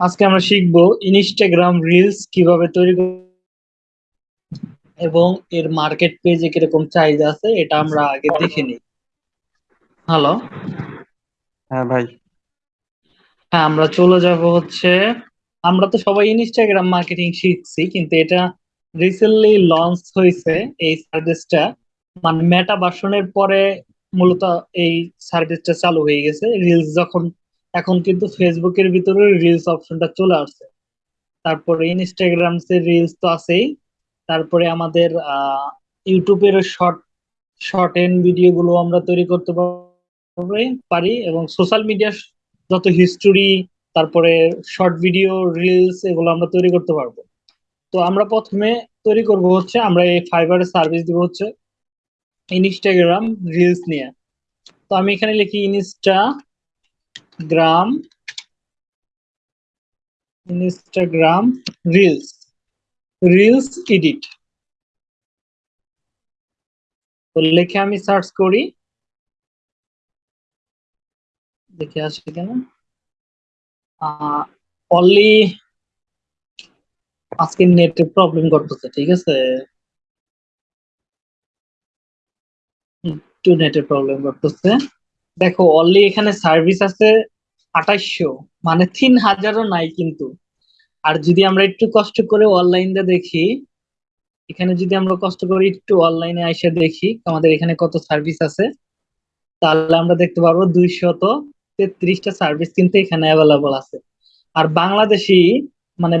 আজকে আমরা শিখব ইনস্টাগ্রাম রিলস কীভাবে তৈরি এবং এর মার্কেট পেজে কীরকম চাহিদা আছে এটা আমরা আগে দেখে নিই। হ্যালো হ্যাঁ ভাই। হ্যাঁ আমরা চলে যাব হচ্ছে আমরা তো সবাই ইনস্টাগ্রাম মার্কেটিং শিখছি কিন্তু এটা রিসেন্টলি লঞ্চ হয়েছে এই সার্ভিসটা মানে মেটা ভার্সনের পরে মূলত এই সার্ভিসটা চালু হয়ে গেছে। রিলস যখন এখন কিন্তু ফেসবুকের ভিতরে রিলস অপশনটা চলে আসছে। তারপরে ইনস্টাগ্রাম এর রিলস তো আছেই। তারপরে আমাদের ইউটিউবের শর্ট শর্ট এন্ড ভিডিও গুলো আমরা তৈরি করতে পারি এবং সোশ্যাল মিডিয়া যত হিস্টোরি তারপরে শর্ট ভিডিও রিলস এগুলো আমরা তৈরি করতে পারব। তো আমরা প্রথমে তৈরি করব হচ্ছে, আমরা এই ফাইবারের সার্ভিস দিব হচ্ছে ইনস্টাগ্রাম রিলস নিয়ে। তো আমি এখানে লিখি Instagram Instagram reels reels edit তো লিখে আমি সার্চ করি। দেখে আসে কেন অনলি আজকে নেটে প্রবলেম করতেছে, ঠিক আছে? একটু নেটের প্রবলেম করতেছে। দেখো অনলি এখানে সার্ভিস আছে আঠাইশশো মানে তিন হাজারও নাই কিন্তু। আর যদি আমরা একটু কষ্ট করে অনলাইনে দেখি, এখানে যদি আমরা কষ্ট করে একটু অনলাইনে এসে দেখি, আমাদের এখানে কত সার্ভিস আছে, তাহলে আমরা দেখতে পারব দুইশত তেত্রিশটা সার্ভিস কিন্তু এখানে অ্যাভেলেবল আছে। আর বাংলাদেশি মানে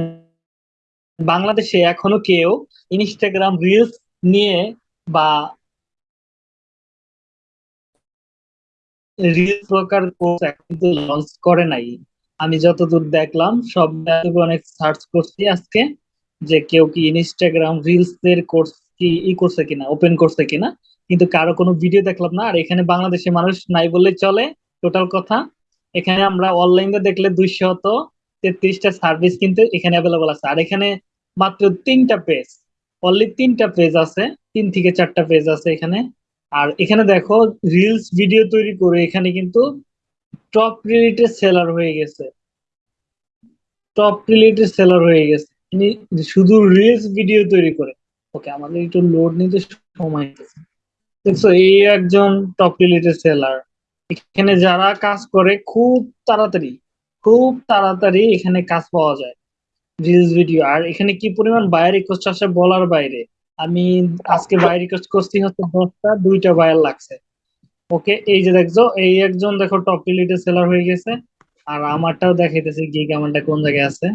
বাংলাদেশে এখনও কেউ ইনস্টাগ্রাম রিলস নিয়ে বা রিলস প্রকার কোর্স কিন্তু লঞ্চ করে নাই। আমি যতদূর দেখলাম, সব অনেক সার্চ করছি আজকে, যে কেউ কি ইনস্টাগ্রাম রিলস এর কোর্স কি ই করছে কিনা ওপেন করছে কিনা। কিন্তু কারও কোনো ভিডিও দেখলাম না, আর এখানে বাংলাদেশে মানুষ নাই বললেই চলে টোটাল কথা। এখানে আমরা অনলাইনে দেখলে দুইশত তেত্রিশটা সার্ভিস কিন্তু এখানে অ্যাভেলেবল আছে। আর এখানে মাত্র তিনটা পেজ অনলি তিনটা পেজ আছে, তিন থেকে চারটা পেজ আছে এখানে। আর এখানে দেখো রিলস ভিডিও তৈরি করে এখানে কিন্তু টপ রিলেটেড সেলার হয়ে গেছে। টপ রিলেটেড সেলার হয়ে গেছে। শুধু রিলস ভিডিও তৈরি করে। ওকে আমাদের একটু লোড নিতে সময় হইতেছে দেখছ, এই একজন টপ রিলেটেড সেলার এখানে যারা কাজ করে, খুব তাড়াতাড়ি খুব তাড়াতাড়ি এখানে কাজ পাওয়া যায়। রিলস ভিডিও আর এখানে কি পরিমাণ বায়ার রিকোয়েস্ট আসে বলার বাইরে। আমি আজকে বায়ার রিকোয়েস্ট করছি হচ্ছে দশটা, দুইটা বায়ার লাগছে। ওকে এই যে দেখছ, এই একজন দেখো টপ রিলেটেড সেলার হয়ে গেছে, আর আমারটাও দেখাইতেছে গিগ আমারটা কোন জায়গায় আছে।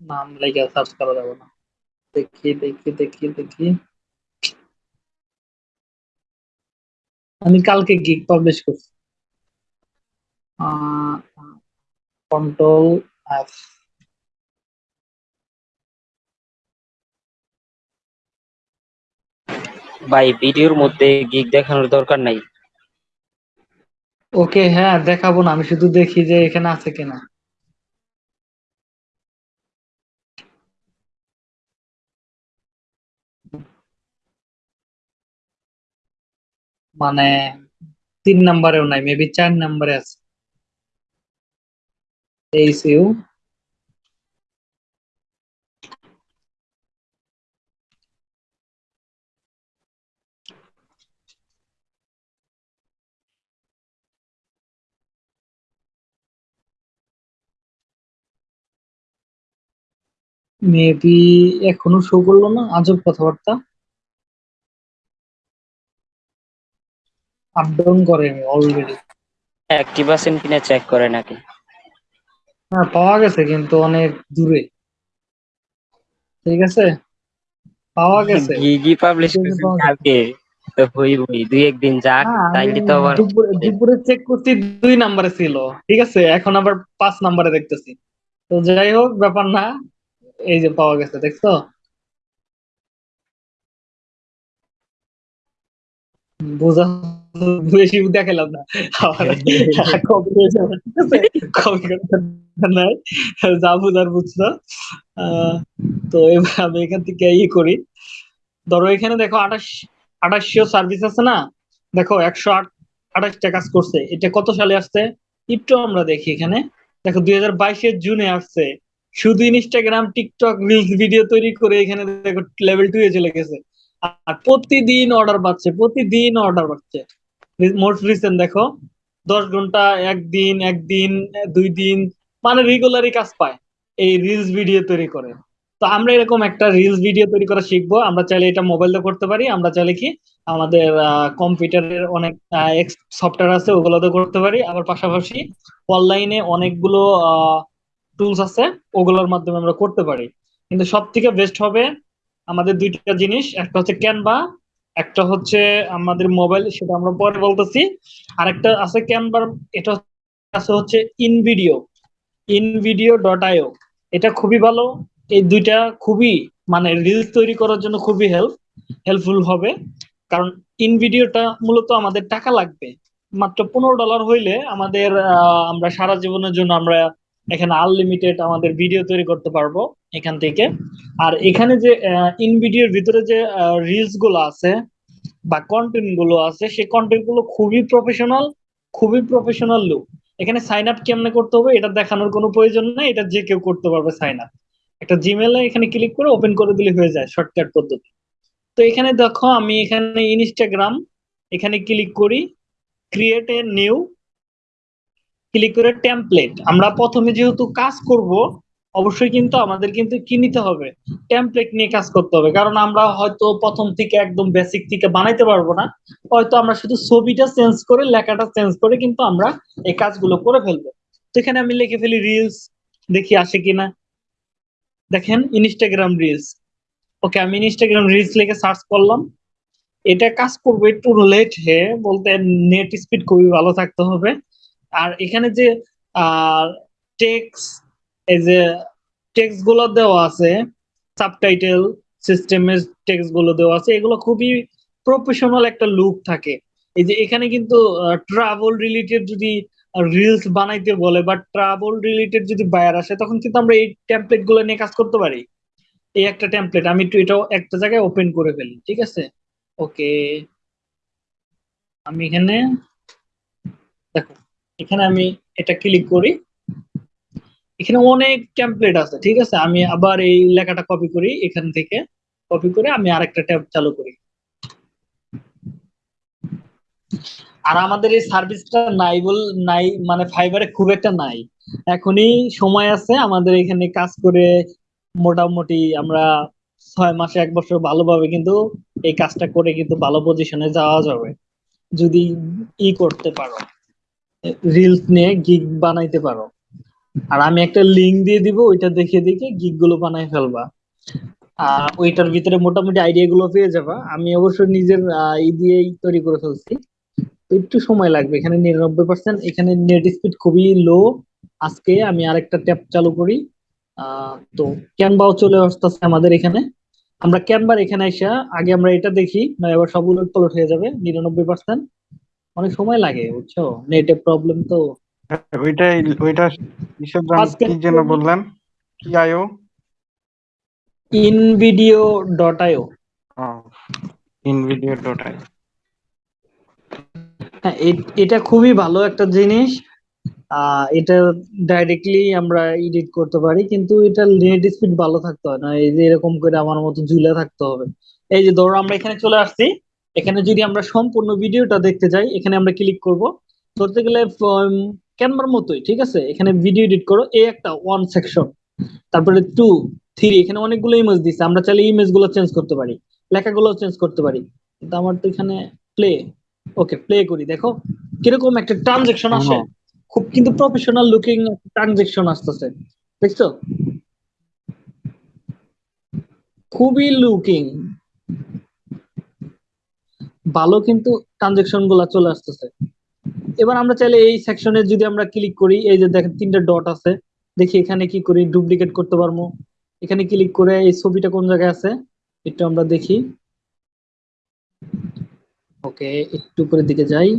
নাম লেগে সার্চ করা যাবে না। দেখি দেখি দেখি দেখি। আমি কালকে গিগ পাবলিশ করছি। কন্ট্রোল এফ ভাই, ভিডিওর মধ্যে গিগ দেখানোর দরকার নাই। ওকে হ্যাঁ দেখাবো না, আমি শুধু দেখি যে এখানে আছে কিনা। মানে তিন নাম্বারেও নাই মেবি চার নাম্বারে আছে। এইচ ইউ মেবি এখনও শো করল না আজব কথাবার্তা। আপ ডাউন করে অলরেডি অ্যাক্টিভ আছেন কিনা চেক করে নাকি? হ্যাঁ পাওয়া গেছে কিন্তু অনেক দূরে। ঠিক আছে? পাওয়া গেছে। গিগই পাবলিশ। কালকে তো হইবই দুই একদিন যাক হ্যাঁ, তাইলে তো আবার দুপুরে চেক করছি দুই নাম্বারে ছিল। ঠিক আছে? এখন আবার পাঁচ নাম্বারে দেখতেছি। তো যাই হোক ব্যাপার না। এই যে পাওয়া গেছে, দেখছ? বোঝা বেশি দেখালাম না। নাই। যা বুঝার বুঝছ। তো এবার আমি এখান থেকে ই করি। ধরো এখানে দেখো আঠাশ, আঠাশশো সার্ভিস আছে না? দেখো একশো আট, আঠাশটা কাজ করছে। এটা কত সালে আসছে? একটু আমরা দেখি এখানে। দেখো দুই হাজার বাইশের জুনে আসছে। শুধু ইনস্টাগ্রাম টিকটক রিলস ভিডিও তৈরি করে এখানে দেখো লেভেল টু এ চলে গেছে। আর প্রতিদিন অর্ডার পাচ্ছে প্রতিদিন অর্ডার পাচ্ছে মোস্ট রিসেন্ট দেখো, দশ ঘণ্টা, একদিন একদিন, দুই দিন মানে রেগুলারই কাজ পায় এই রিলস ভিডিও তৈরি করে। তো আমরা এরকম একটা রিলস ভিডিও তৈরি করা শিখব। আমরা চাইলে এটা মোবাইল মোবাইলে করতে পারি। আমরা চাইলে কি আমাদের কম্পিউটারের অনেক সফটওয়্যার আছে ওগুলোতে করতে পারি। আবার পাশাপাশি অনলাইনে অনেকগুলো টুলস আছে, ওগুলোর মাধ্যমে আমরা করতে পারি। কিন্তু সব থেকে বেস্ট হবে আমাদের দুইটা জিনিস, একটা হচ্ছে ক্যানভা একটা হচ্ছে আমাদের মোবাইল সেটা আমরা পরে বলতেছি। আর একটা আছে ক্যানভার এটা আছে হচ্ছে ইনভিডিও ইনভিডিও ডট আইও এটা খুবই ভালো, এই দুইটা খুবই মানে রিলস তৈরি করার জন্য খুবই হেল্প হেল্পফুল হবে। কারণ ইনভিডিওটা মূলত আমাদের টাকা লাগবে। মাত্র পনেরো ডলার হইলে আমাদের আমরা সারা জীবনের জন্য আমরা এখানে আনলিমিটেড আমাদের ভিডিও তৈরি করতে পারব এখান থেকে। আর এখানে যে ইন ভিডিওর ভিতরে যে রিলসগুলো আছে বা কন্টেন্টগুলো আছে, সেই কন্টেন্টগুলো খুবই প্রফেশনাল খুবই প্রফেশনাল লুক এখানে সাইন আপ কেমনে করতে হবে এটা দেখানোর কোনো প্রয়োজন নেই, এটা যে কেউ করতে পারবে সাইন আপ একটা জিমেলে এখানে ক্লিক করে ওপেন করে দিলে হয়ে যায় শর্টকাট পদ্ধতি। তো এখানে দেখো আমি এখানে ইনস্টাগ্রাম এখানে ক্লিক করি ক্রিয়েট এ নিউ ক্লিক করে টেমপ্লেট আমরা প্রথমে যেহেতু কাজ করব, অবশ্যই কিন্তু আমাদের কিন্তু কি নিতে হবে? টেমপ্লেট নিয়ে কাজ করতে হবে। কারণ আমরা হয়তো প্রথম থেকে একদম বেসিক থেকে বানাইতে পারব না। হয়তো আমরা শুধু ছবিটা চেঞ্জ করে, লেখাটা চেঞ্জ করে কিন্তু আমরা এই কাজগুলো করে ফেলব। তো এখানে আমি লিখে ফেলি রিলস দেখি আসে কিনা। দেখেন ইনস্টাগ্রাম রিলস ওকে, আমি ইনস্টাগ্রাম রিলস লিখে সার্চ করলাম। এটা কাজ করব একটু লেট হে, বলতে নেট স্পিড খুবই ভালো থাকতে হবে। আর এখানে যে টেক্স এই যে গুলো দেওয়া আছে সাবটাইটেল সিস্টেমের টেক্সটগুলো দেওয়া আছে, এগুলো খুবই প্রফেশনাল একটা লুক থাকে। এই যে এখানে কিন্তু ট্রাভেল রিলেটেড যদি রিলস বানাইতে বলে বা ট্রাভেল রিলেটেড যদি বায়ার আসে, তখন কিন্তু আমরা এই টেমপ্লেটগুলো নিয়ে কাজ করতে পারি। এই একটা টেমপ্লেট আমি একটু এটাও একটা জায়গায় ওপেন করে ফেলি, ঠিক আছে? ওকে আমি এখানে, দেখো। এখানে আমি এটা ক্লিক করি। এখানে অনেক টেমপ্লেট আছে, ঠিক আছে? আমি আবার এই লেখাটা কপি করি, এখান থেকে কপি করে আমি আরেকটা ট্যাব চালু করি। আর আমাদের এই সার্ভিসটা নাই বল নাই মানে ফাইবারে খুব একটা নাই। এখনই সময় আছে, আমাদের এখানে কাজ করে মোটামুটি আমরা ছয় মাসে এক বছর ভালোভাবে কিন্তু এই কাজটা করে কিন্তু ভালো পজিশনে যাওয়া যাবে, যদি ই করতে পারো। রিলস নিয়ে গিগ বানাইতে পারো। আর আমি একটা লিঙ্ক দিয়ে দিব, ওইটা দেখে দেখে গিগগুলো বানাই ফেলবা। ওইটার ভিতরে মোটামুটি আইডিয়া গুলো পেয়ে যাবা। আমি অবশ্য নিজের ই দিয়েই তৈরি করে ফেলছি। একটু সময় লাগবে, এখানে নিরানব্বই পার্সেন্ট এখানে নেট স্পিড খুবই লো আজকে আমি আরেকটা ট্যাব চালু করি। তো ক্যানভাও চলে আসতেছে আমাদের এখানে। আমরা ক্যানভার এখানে এসে আগে আমরা এটা দেখি, না এবার সব উলট পলট হয়ে যাবে, নিরানব্বই পার্সেন্ট অনেক সময় লাগে বুঝছ? নেটের প্রবলেম তো ওইটাই ওইটা কিসের জন্য কি যেন বললেন। কি আয়ো? InVideo dot io InVideo dot I হ্যাঁ এ- এটা খুবই ভালো একটা জিনিস। এটা ডাইরেক্টলি আমরা এডিট করতে পারি কিন্তু এটা নেট স্পিড ভালো থাকতে হয় না। এই যে এরকম করে আমার মতো ঝুলে থাকতে হবে। এই যে ধরো আমরা এখানে চলে আসছি। এখানে যদি আমরা সম্পূর্ণ ভিডিওটা দেখতে যাই এখানে আমরা ক্লিক করব। ধরতে গেলে ক্যানভার মতোই ঠিক আছে? এখানে ভিডিও এডিট করো এই একটা ওয়ান সেকশন তারপরে টু থ্রি এখানে অনেকগুলো ইমেজ দিচ্ছে আমরা চাইলে ইমেজগুলো চেঞ্জ করতে পারি লেখাগুলো চেঞ্জ করতে পারি। কিন্তু আমার তো এখানে প্লে ওকে প্লে করি। দেখো কীরকম একটা ট্রানজেকশন আসে। খুব কিন্তু প্রফেশনাল লুকিং ট্রানজেকশন আসতেছে দেখছ? খুবই লুকিং ভালো কিন্তু ট্রানজেকশনগুলা চলে আসতেছে। এবার আমরা চাইলে এই সেকশনে যদি আমরা ক্লিক করি, এই যে দেখেন তিনটা ডট আছে, দেখি এখানে কি করি ডুপ্লিকেট করতে পারব। এখানে ক্লিক করে এই ছবিটা কোন জায়গায় আছে, একটু আমরা দেখি। ওকে, একটু উপরের দিকে যাই।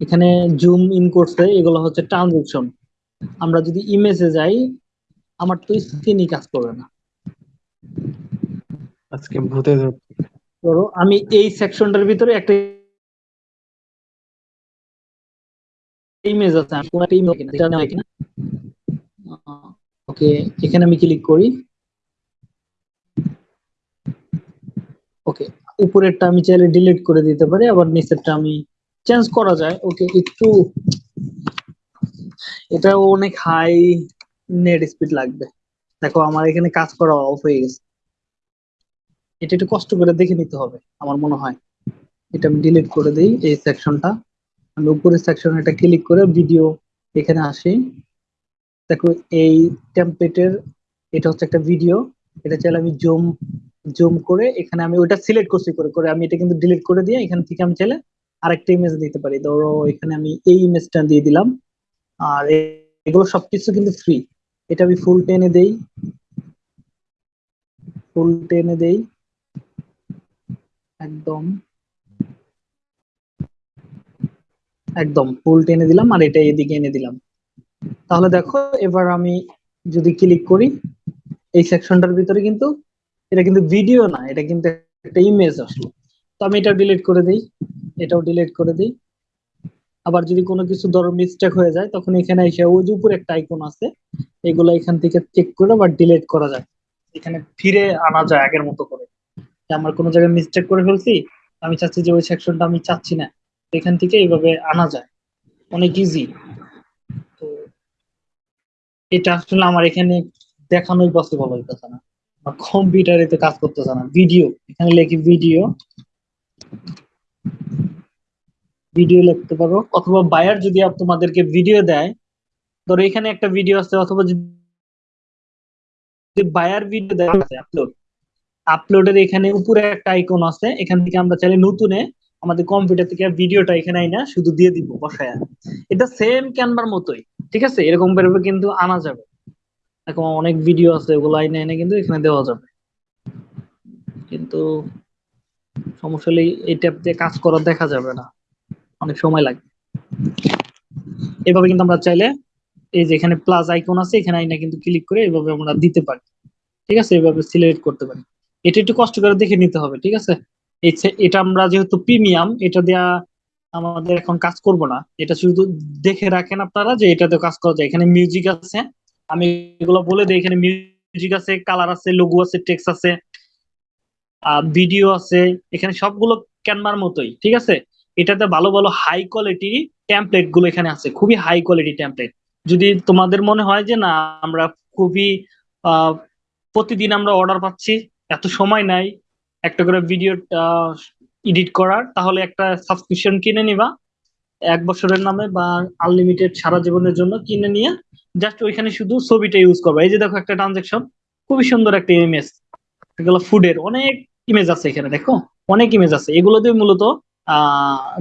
এখানে জুম ইন করছে, এগুলো হচ্ছে ট্রানজেকশন আমরা যদি ইমেজে যাই, আমার তো স্ক্রিনই কাজ করবে না। আজকে ভূতে। ধরো আমি এই সেকশনটার ভিতরে একটা ইমেজ আছে। কোনো একটা ইমেজ এটা নেওয়া কিনা ওকে এখানে আমি ক্লিক করি। ওকে উপরেরটা আমি চাইলে ডিলিট করে দিতে পারি, আবার নিচেরটা আমি চেঞ্জ করা যায়। ওকে একটু এটা অনেক হাই নেট স্পিড লাগবে। দেখো, আমার এখানে কাজ করা অফ হয়ে গেছে। এটা একটু কষ্ট করে দেখে নিতে হবে, আমার মনে হয়। এটা আমি ডিলিট করে দিই এই সেকশনটা আমি উপরের সেকশন এটা ক্লিক করে ভিডিও এখানে আসি। দেখো এই টেমপ্লেটের এটা হচ্ছে একটা ভিডিও এটা চাইলে আমি জুম জুম করে এখানে আমি ওটা সিলেক্ট করছি করে করে আমি এটা কিন্তু ডিলিট করে দিয়ে এখান থেকে আমি চাইলে আরেকটা ইমেজ দিতে পারি। ধরো এখানে আমি এই ইমেজটা দিয়ে দিলাম, আর এগুলো সবকিছু কিন্তু ফ্রি এটা আমি ফুল টেনে দেই। ফুল টেনে দেই। একদম। একদম ফুল টেনে দিলাম আর এটা এদিকে এনে দিলাম। তাহলে দেখো, এবার আমি যদি ক্লিক করি, এই সেকশনটার ভিতরে কিন্তু, এটা কিন্তু ভিডিও না, এটা কিন্তু একটা ইমেজ আসলো। তো আমি এটা ডিলিট করে দিই, এটাও ডিলিট করে দিই। আবার যদি কোনো কিছু ধরো মিস্টেক হয়ে যায়, তখন এখানে এসে ওই যে উপরে একটা আইকন আছে, এগুলো এখান থেকে চেক করে আবার ডিলিট করা যায়। এখানে ফিরে আনা যায় আগের মতো করে। যে আমার কোনো জায়গায় মিস্টেক করে ফেলছি, আমি চাচ্ছি যে ওই সেকশনটা আমি চাচ্ছি না। এখান থেকে এইভাবে আনা যায়। অনেক ইজি তো এটা আসলে আমার এখানে দেখানোই পসিবল হইতেছে না। কম্পিউটারে তো কাজ করতেছে না। ভিডিও এখানে লিখি ভিডিও ভিডিও লিখতে পারো। অথবা বায়ার যদি তোমাদেরকে ভিডিও দেয়, ধরো এখানে একটা ভিডিও আছে, অথবা যদি বায়ার ভিডিও দেয় আপলোড আপলোডের এখানে উপরে একটা আইকন আছে, এখান থেকে আমরা চাইলে নতুনে আমাদের কম্পিউটার থেকে ভিডিওটা এখানে আইনা শুধু দিয়ে দিব বসায়। এটা সেম ক্যানভার মতোই, ঠিক আছে? এরকম ভাবে কিন্তু আনা যাবে। এখন অনেক ভিডিও আছে, ওগুলো আইনে এনে কিন্তু এখানে দেওয়া যাবে। কিন্তু সমস্যা হলে এই ট্যাব দিয়ে কাজ করা দেখা যাবে না। অনেক সময় লাগবে এভাবে কিন্তু আমরা চাইলে এই যে এখানে প্লাস আইকন আছে, এখানে আইনা কিন্তু ক্লিক করে এভাবে আমরা দিতে পারি। ঠিক আছে? এভাবে সিলেক্ট করতে পারি। এটা একটু কষ্ট করে দেখে নিতে হবে, ঠিক আছে? এটা আমরা যেহেতু প্রিমিয়াম এটা দেয়া আমাদের এখন কাজ করব না। এটা শুধু দেখে রাখেন আপনারা যে এটাতে কাজ করা যায়। এখানে মিউজিক আছে, আমি এগুলো বলে দিই। এখানে মিউজিক আছে কালার আছে লোগো আছে টেক্সট আছে ভিডিও আছে। এখানে সবগুলো ক্যানভার মতোই, ঠিক আছে? এটাতে ভালো ভালো হাই কোয়ালিটি টেমপ্লেটগুলো এখানে আছে। খুবই হাই কোয়ালিটি টেমপ্লেট যদি তোমাদের মনে হয় যে না, আমরা খুবই প্রতিদিন আমরা অর্ডার পাচ্ছি এত সময় নাই একটা করে ভিডিও এডিট করার, তাহলে একটা সাবস্ক্রিপশন কিনে নিবা। এক বছরের নামে বা আনলিমিটেড সারা জীবনের জন্য কিনে নিয়ে জাস্ট ওইখানে শুধু ছবিটা ইউজ করবা। এই যে দেখো একটা ট্রানজেকশন খুবই সুন্দর একটা ইমেজ এগুলো ফুডের অনেক ইমেজ আছে এখানে, দেখো? অনেক ইমেজ আছে। এগুলো দিয়ে মূলত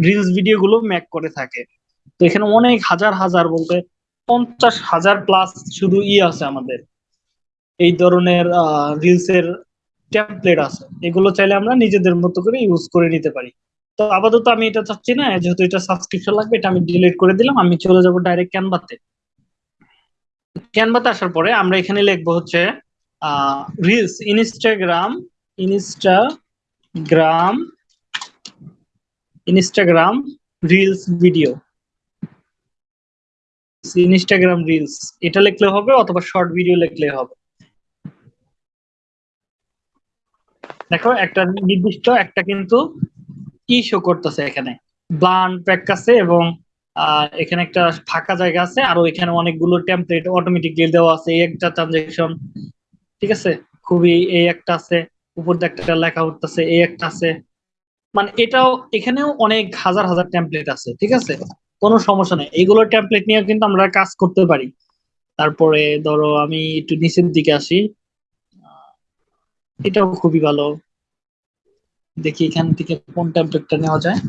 রিলস ভিডিও গুলো ম্যাক করে থাকে। তো এখানে অনেক হাজার হাজার বলতে পঞ্চাশ হাজার প্লাস শুধু ই আছে আমাদের। এই ধরনের রিলস এর টেমপ্লেট আছে। এগুলো চাইলে আমরা নিজেদের মতো করে ইউজ করে নিতে পারি। তো আপাতত আমি এটা চাচ্ছি না, যেহেতু এটা সাবস্ক্রিপশন লাগবে, এটা আমি ডিলিট করে দিলাম, আমি চলে যাব ডাইরেক্ট ক্যানভাতে ক্যানভাতে আসার পরে আমরা এখানে লিখব হচ্ছে reels Instagram Instagram Instagram reels video Instagram reels এটা লিখলে হবে অথবা শর্ট ভিডিও লিখলে হবে। দেখো, একটা নির্দিষ্ট একটা কিন্তু কি শো করতেছে এখানে? ব্লান আছে এবং এখানে একটা ফাঁকা জায়গা আছে আর এখানে অনেকগুলো টেমপ্লেট অটোমেটিকলি দেওয়া আছে। এই একটা ট্রানজেকশন ঠিক আছে? খুবই এই একটা আছে, উপর দিয়ে একটা লেখা উঠতেছে, এই একটা আছে। মানে এটাও, এখানেও অনেক হাজার হাজার টেমপ্লেট আছে, ঠিক আছে? কোনো সমস্যা নেই। এইগুলো টেমপ্লেট নিয়ে কিন্তু আমরা কাজ করতে পারি। তারপরে ধরো আমি একটু নিচের দিকে আসি। এটাও খুবই ভালো। দেখি এখান থেকে কোন টেমপ্লেটটা নেওয়া যায়।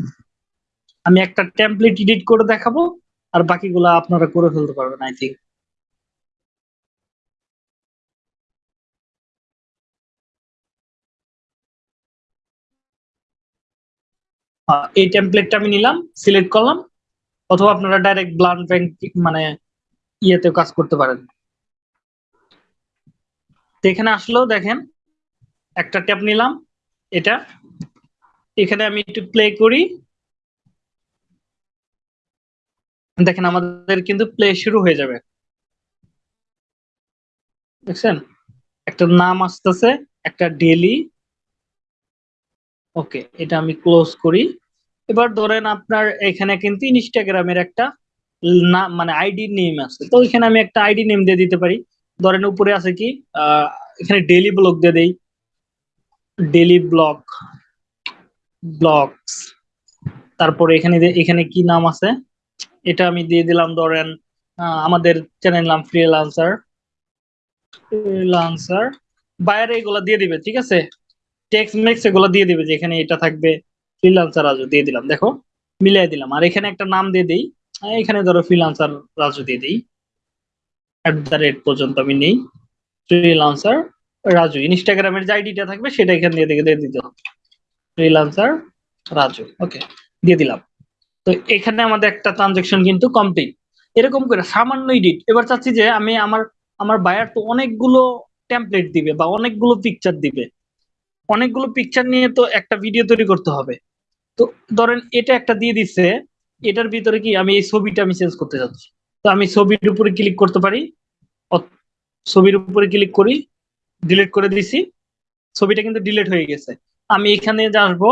আমি একটা টেমপ্লেট এডিট করে দেখাবো, আর বাকিগুলো আপনারা করে ফেলতে পারবেন আই থিঙ্ক এই টেমপ্লেটটা আমি নিলাম সিলেক্ট করলাম, অথবা আপনারা ডাইরেক্ট ব্লান্ড ব্যাংক মানে ইয়েতেও কাজ করতে পারেন। এখানে আসলেও দেখেন একটা ট্যাব নিলাম, এটা। এখানে আমি একটু প্লে করি। দেখেন আমাদের কিন্তু প্লে শুরু হয়ে যাবে। দেখছেন? একটা নাম আসতেছে, একটা ডেলি ওকে এটা আমি ক্লোজ করি। এবার ধরেন আপনার এখানে কিন্তু ইনস্টাগ্রামের একটা নাম মানে আইডি নেম আছে। তো এখানে আমি একটা আইডি নেম দিয়ে দিতে পারি। ধরেন উপরে আছে কি এখানে ডেলি ব্লগ দিয়ে দেই। ডেলি ব্লগ ব্লগস তারপরে এখানে এখানে কি নাম আছে? এটা আমি দিয়ে দিলাম ধরেন আমাদের চ্যানেল নাম ফ্রিলান্সার ফ্রিলান্সার বাইরে এগুলা দিয়ে দিবে, ঠিক আছে? টেক্সট মেক্স এগুলো দিয়ে দিবে যে এখানে এটা থাকবে ফ্রিলান্সার রাজু দিয়ে দিলাম, দেখো মিলিয়ে দিলাম। আর এখানে একটা নাম দিয়ে দিই এখানে ধরো ফ্রিলান্সার রাজু দিয়ে দিই অ্যাট দ্য রেট পর্যন্ত আমি নেই ফ্রিলান্সার রাজু ইনস্টাগ্রামের যে আইডিটা থাকবে সেটা এখানে দিয়ে দিয়ে দিতে হবে। ফ্রিলান্সার রাজু ওকে দিয়ে দিলাম। তো এখানে আমাদের একটা ট্রানজেকশন কিন্তু কমপ্লিট এরকম করে সামান্য এডিট এবার চাচ্ছি যে আমি আমার আমার বায়ার তো অনেকগুলো টেমপ্লেট দিবে বা অনেকগুলো পিকচার দিবে। অনেকগুলো পিকচার নিয়ে তো একটা ভিডিও তৈরি করতে হবে। তো ধরেন এটা একটা দিয়ে দিচ্ছে, এটার ভিতরে কি আমি এই ছবিটা আমি চেঞ্জ করতে যাচ্ছি তো আমি ছবির উপরে ক্লিক করতে পারি ছবির উপরে ক্লিক করি ডিলিট করে দিছি। ছবিটা কিন্তু ডিলিট হয়ে গেছে। আমি এখানে আসব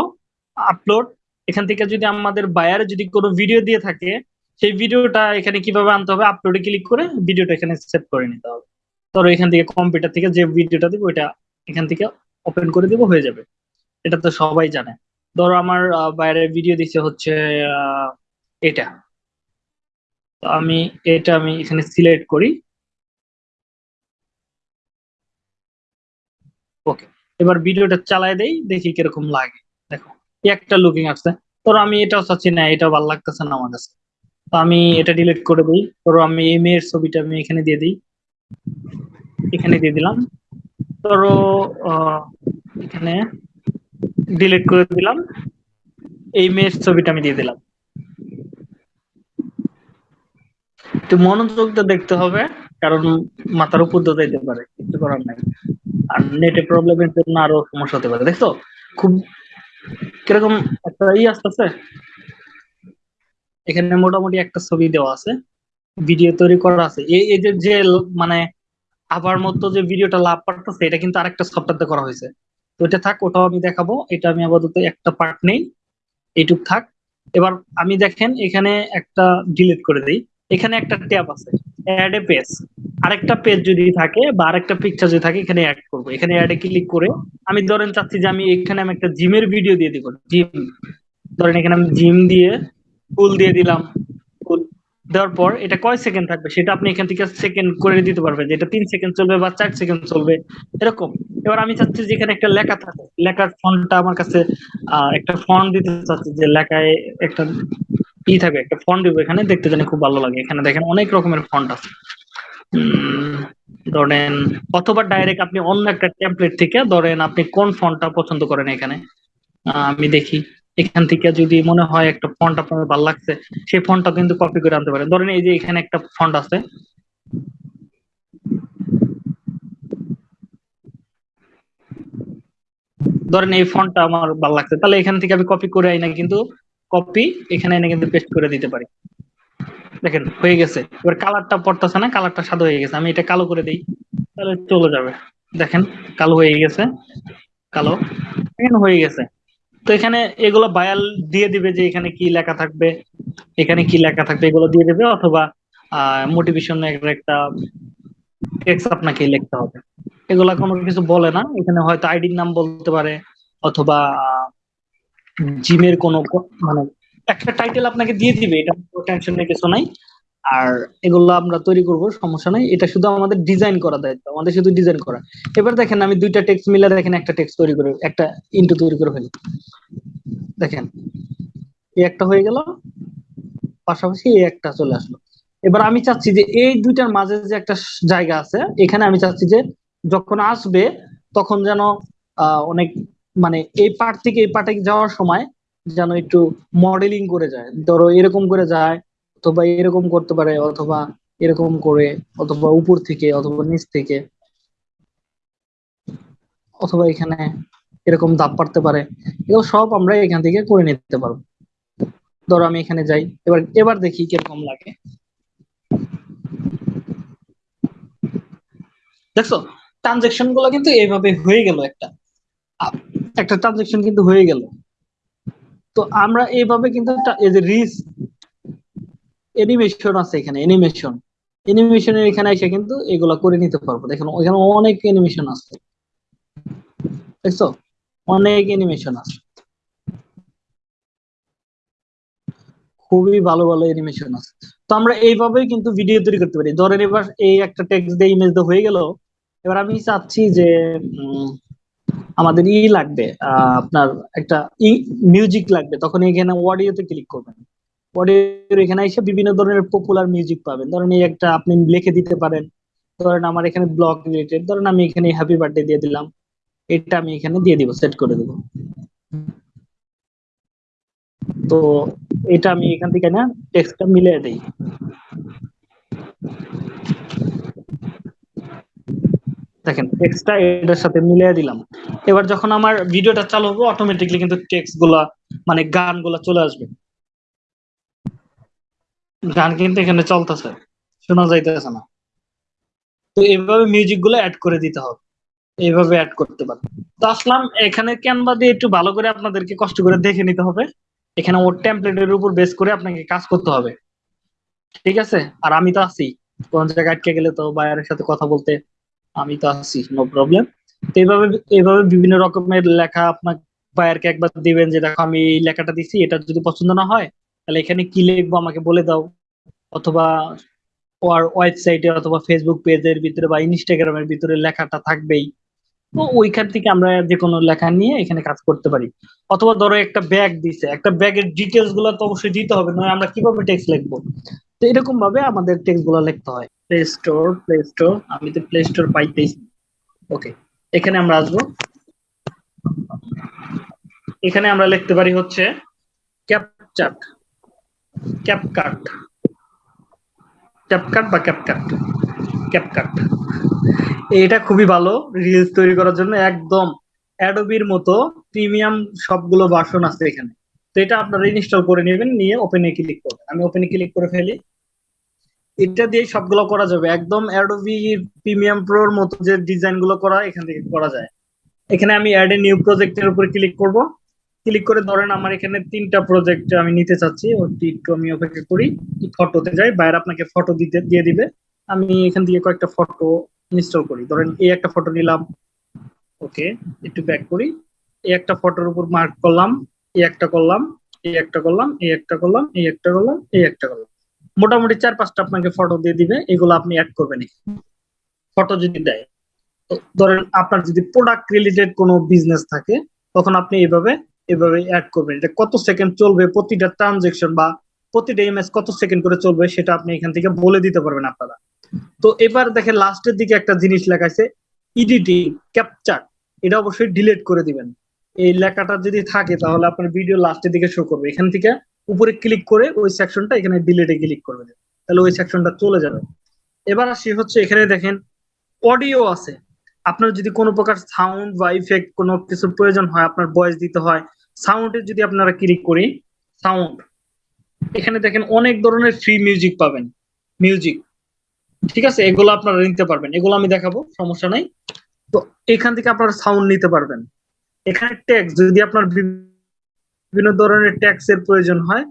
আপলোড এখান থেকে যদি আমাদের বায়ার যদি কোনো ভিডিও দিয়ে থাকে, সেই ভিডিওটা এখানে কীভাবে আনতে হবে? আপলোডে ক্লিক করে ভিডিওটা এখানে সেভ করে নিতে হবে। ধরো এখান থেকে কম্পিউটার থেকে যে ভিডিওটা দিব, ওইটা এখান থেকে ওপেন করে দিব, হয়ে যাবে। এটা তো সবাই জানে। ধরো আমার বাইরে ভিডিও দিচ্ছে হচ্ছে এটা। আমি এটা আমি এখানে সিলেক্ট করি। ওকে এবার ভিডিওটা চালায় দেই দেখি কীরকম লাগে। দেখো একটা লুকিং আসছে ধরো আমি এটাও চাচ্ছি না এটা ভালো লাগতেছে না আমার কাছে। তো আমি এটা ডিলিট করে দিই। ধরো আমি এই মেয়ের ছবিটা আমি এখানে দিয়ে দিই। এখানে দিয়ে দিলাম। আহ, এখানে ডিলিট করে দিলাম। এই মেয়ের ছবিটা আমি দিয়ে দিলাম। একটু মনোযোগটা দেখতে হবে কারণ মাথার উপর দিয়ে পারে কিছু করার নাই। আর নেটে প্রবলেমের জন্য আরও সমস্যা হতে পারে দেখছ খুব কীরকম একটা ই আসতেছে। এখানে মোটামুটি একটা ছবি দেওয়া আছে ভিডিও তৈরি করা আছে। এই যে যে মানে আবার মতো যে ভিডিওটা লাভ পারতেছে এটা কিন্তু আরেকটা সফটওয়্যারতে করা হয়েছে। তো এটা থাক, ওটাও আমি দেখাবো। এটা আমি আপাতত একটা পার্ট নেই। এইটুক থাক। এবার আমি দেখেন, এখানে একটা ডিলিট করে দিই। এখানে একটা ট্যাব আছে। অ্যাড এ পেজ আরেকটা পেজ যদি থাকে বা আরেকটা পিকচার যদি থাকে, এখানে অ্যাড করব। এখানে অ্যাডে ক্লিক করে আমি ধরেন চাচ্ছি যে আমি এখানে আমি একটা জিমের ভিডিও দিয়ে দিব। জিম ধরেন এখানে আমি জিম দিয়ে ফুল দিয়ে দিলাম। ফুল দেওয়ার পর এটা কয় সেকেন্ড থাকবে? সেটা আপনি এখান থেকে সেকেন্ড করে দিতে পারবেন যেটা তিন সেকেন্ড চলবে বা চার সেকেন্ড চলবে, এরকম। এবার আমি চাচ্ছি যে এখানে একটা লেখা থাকে। লেখার ফন্টটা আমার কাছে একটা ফন্ট দিতে চাচ্ছি যে লেখায় একটা ই একটা ফন্ট দিব এখানে, দেখতে জানি খুব ভালো লাগে। এখানে দেখেন অনেক রকমের ফন্ট আছে। ধরেন, অথবা ডাইরেক্ট আপনি অন্য একটা টেমপ্লেট থেকে, ধরেন আপনি কোন ফন্টটা পছন্দ করেন এখানে? আমি দেখি। এখান থেকে যদি মনে হয় একটা ফন্ট আপনার ভালো লাগছে, সেই ফন্টটা কিন্তু কপি করে আনতে পারেন। ধরেন এই যে এখানে একটা ফন্ট আছে। ধরেন এই ফন্টটা আমার ভালো লাগছে। তাহলে এখান থেকে আমি কপি করে আইনা কিন্তু কপি এখানে এনে কিন্তু পেস্ট করে দিতে পারি। দেখেন, হয়ে গেছে। এবার কালারটা পড়তেছে না কালারটা সাদা হয়ে গেছে। আমি এটা কালো করে দিই, তাহলে চলে যাবে। দেখেন, কালো হয়ে গেছে, কালো। এখানে হয়ে গেছে। তো এখানে এগুলো বায়াল দিয়ে দিবে যে এখানে কি লেখা থাকবে, এখানে কি লেখা থাকবে, এগুলো দিয়ে দেবে, অথবা মোটিভেশন একটা টেক্সট আপনাকে লিখতে হবে। এগুলা কোনো কিছু বলে না। এখানে হয়তো আইডির নাম বলতে পারে, অথবা জিমের কোনো মানে একটা টাইটেল আপনাকে দিয়ে দিবে, এটা টেনশনের কিছু নাই। আর এগুলো আমরা তৈরি করব, সমস্যা নাই। এটা শুধু আমাদের ডিজাইন করা দায়িত্ব, আমাদের শুধু ডিজাইন করা। এবার দেখেন, আমি দুইটা টেক্সট মিলে দেখেন, একটা টেক্সট তৈরি করে, একটা ইন্টু তৈরি করে ফেলি। দেখেন এই একটা হয়ে গেল, পাশাপাশি এই একটা চলে আসলো। এবার আমি চাচ্ছি যে এই দুইটার মাঝে যে একটা জায়গা আছে, এখানে আমি চাচ্ছি যে যখন আসবে, তখন যেন অনেক মানে এই পার্ট থেকে, এই পার্টে যাওয়ার সময় যেন একটু মডেলিং করে যায়। ধরো এরকম করে যায়, অথবা এরকম করতে পারে, অথবা এরকম করে, অথবা উপর থেকে, অথবা নিচ থেকে, অথবা এখানে এরকম দাপ পারতে পারে। এগুলো সব আমরা এখান থেকে করে নিতে পারব। ধরো আমি এখানে যাই, এবার এবার দেখি কীরকম লাগে। দেখছ? ট্রানজেকশনগুলো কিন্তু এইভাবে হয়ে গেল একটা। একটা ট্রানজেকশন কিন্তু হয়ে গেল। তো আমরা এইভাবে কিন্তু এই রিস অ্যানিমেশন আছে এখানে অ্যানিমেশন অ্যানিমেশনের এখানে এসে কিন্তু এগুলা করে নিতে পারব। দেখেন ওখানে অনেক অ্যানিমেশন আছে। দেখছ? অনেক অ্যানিমেশন আছে। খুবই ভালো ভালো অ্যানিমেশন আছে। তো আমরা এইভাবেই কিন্তু ভিডিও তৈরি করতে পারি। ধরেন এবার এই একটা টেক্সট দিয়ে ইমেজ দিয়ে হয়ে গেল। এবার আমি চাচ্ছি যে আমাদের ই লাগবে আপনার একটা ই মিউজিক লাগবে। তখন এখানে অডিওতে ক্লিক করবেন। অডিও এখানে এসে বিভিন্ন ধরনের পপুলার মিউজিক পাবেন। ধরেন এই একটা আপনি লিখে দিতে পারেন। ধরেন আমার এখানে ব্লগ রিলেটেড ধরেন আমি এখানে হ্যাপি বার্থডে দিয়ে দিলাম। এটা আমি এখানে দিয়ে দিব সেট করে দিব। তো এটা আমি এখান থেকে না টেক্সটটা মিলিয়ে দেই। দেখেন টেক্সটটা এটার সাথে মিলিয়ে দিলাম। এবার যখন আমার ভিডিওটা চালু হবে অটোমেটিকলি কিন্তু টেক্সটগুলা মানে গানগুলা চলে আসবে। গান কিন্তু এখানে চলতেছে, শোনা যাইতেছে না। তো এইভাবে মিউজিকগুলো অ্যাড করে দিতে হবে। এইভাবে অ্যাড করতে পারবেন তো আসলাম, এখানে ক্যানভা দিয়ে একটু ভালো করে আপনাদেরকে কষ্ট করে দেখে নিতে হবে। এখানে ওর টেমপ্লেটের উপর বেস করে আপনাকে কাজ করতে হবে। ঠিক আছে? আর আমি তো আছি। কোন জায়গায় আটকে গেলে তো বাইরের সাথে কথা বলতে আমি তো আছি নো প্রবলেম তো এইভাবে এইভাবে বিভিন্ন রকমের লেখা আপনার বায়ারকে একবার দিবেন যে, দেখো, আমি এই লেখাটা দিছি, এটা যদি পছন্দ না হয়, তাহলে এখানে কি লিখব আমাকে বলে দাও। অথবা ওর ওয়েবসাইটে অথবা ফেসবুক পেজের ভিতরে বা ইনস্টাগ্রামের ভিতরে লেখাটা থাকবেই। তো ওইখান থেকে আমরা যে কোনো লেখা নিয়ে এখানে কাজ করতে পারি। অথবা ধরো একটা ব্যাগ দিছে, একটা ব্যাগের ডিটেলসগুলো তো অবশ্যই দিতে হবে, নয় আমরা কীভাবে টেক্সট লিখব? তো এরকম ভাবে আমাদের টেক্সটগুলো লিখতে হয়। প্লে স্টোর প্লে স্টোর আমি তো প্লে স্টোর পাইতেছি। ওকে এখানে আমরা আসব। এখানে আমরা লিখতে পারি হচ্ছে ক্যাপচাট ক্যাপকাট ক্যাপকাট বা ক্যাপকাট ক্যাপকাট এটা খুবই ভালো রিলস তৈরি করার জন্য। একদম অ্যাডোবির মতো প্রিমিয়াম সবগুলো ভার্সন আছে এখানে। তো এটা আপনারা ইনস্টল করে নেবেন, নিয়ে ওপেনে ক্লিক করবেন। আমি ওপেনে ক্লিক করে ফেলি। এটা দিয়ে সবগুলো করা যাবে। একদম অ্যাডোবি প্রিমিয়াম প্রোর মতো যে ডিজাইনগুলো করা, এখান থেকে করা যায়। এখানে আমি অ্যাড এ নিউ প্রজেক্টের উপর ক্লিক করব। ক্লিক করে ধরেন আমার এখানে তিনটা প্রজেক্ট আমি নিতে চাচ্ছি। ওটি একটু আমি অপেক্ষা করি। ফটোতে যাই, বাইরে আপনাকে ফটো দিতে, দিয়ে দিবে। আমি এখান থেকে কয়েকটা ফটো ইনস্টল করি। ধরেন এই একটা ফটো নিলাম। ওকে, একটু ব্যাক করি। এই একটা ফটোর উপর মার্ক করলাম। এই একটা করলাম, এই একটা করলাম, এই একটা করলাম, এই একটা করলাম, এই একটা করলাম। মোটামুটি চার পাঁচটা আপনাকে ফটো দিয়ে দিবে, এগুলো আপনি অ্যাড করবেন ফটো যদি দেয় ধরেন আপনার যদি প্রোডাক্ট রিলেটেড কোনো বিজনেস থাকে, তখন আপনি এইভাবে এভাবে অ্যাড করবেন। এটা কত সেকেন্ড চলবে, প্রতিটা ট্রানজেকশন বা প্রতিটা ইমেজ কত সেকেন্ড করে চলবে, সেটা আপনি এখান থেকে বলে দিতে পারবেন আপনারা। তো এবার দেখেন লাস্টের দিকে একটা জিনিস লেখা আছে এডিটিং ক্যাপচার এটা অবশ্যই ডিলিট করে দিবেন। এই লেখাটা যদি থাকে, তাহলে আপনার ভিডিও লাস্টের দিকে শো করবে। এখান থেকে উপরে ক্লিক করে ওই সেকশনটা এখানে ডিলিটে ক্লিক করবে। তাহলে ওই সেকশনটা চলে যাবে। এবার আসি হচ্ছে এখানে দেখেন অডিও আছে। আপনার যদি কোনো প্রকার সাউন্ড বা ইফেক্ট কোনো কিছুর প্রয়োজন হয়, আপনার ভয়েস দিতে হয় সাউন্ডে যদি আপনারা ক্লিক করি সাউন্ড এখানে দেখেন অনেক ধরনের ফ্রি মিউজিক পাবেন। মিউজিক ঠিক আছে? এগুলো আপনারা নিতে পারবেন। এগুলো আমি দেখাবো, সমস্যা নাই। তো এখান থেকে আপনারা সাউন্ড নিতে পারবেন। এখানে ট্যাক্স যদি আপনার বিভিন্ন ধরনের ট্যাক্স এর প্রয়োজন হয়